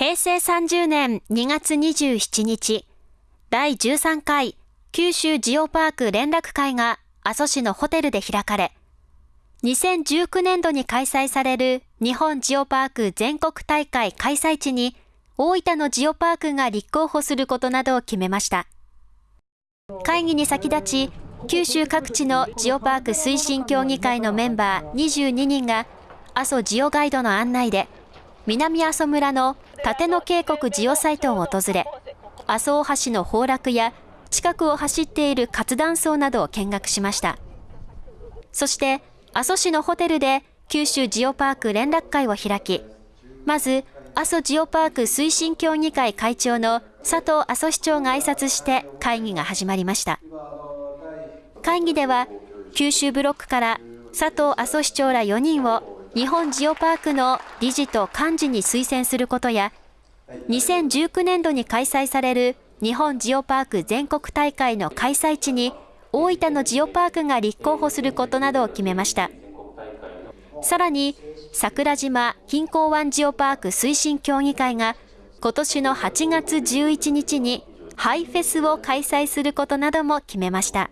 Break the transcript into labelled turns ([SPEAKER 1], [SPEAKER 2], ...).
[SPEAKER 1] 平成30年2月27日、第13回九州ジオパーク連絡会が阿蘇市のホテルで開かれ、2019年度に開催される日本ジオパーク全国大会開催地に大分のジオパークが立候補することなどを決めました。会議に先立ち、九州各地のジオパーク推進協議会のメンバー22人が阿蘇ジオガイドの案内で南阿蘇村の立野渓谷ジオサイトを訪れ、阿蘇大橋の崩落や近くを走っている活断層などを見学しました。そして阿蘇市のホテルで九州ジオパーク連絡会を開き、まず阿蘇ジオパーク推進協議会会長の佐藤阿蘇市長が挨拶して会議が始まりました。会議では九州ブロックから佐藤阿蘇市長ら4人を日本ジオパークの理事と幹事に推薦することや、2019年度に開催される日本ジオパーク全国大会の開催地に大分のジオパークが立候補することなどを決めました。さらに、桜島近郊湾ジオパーク推進協議会が今年の8月11日にハイフェスを開催することなども決めました。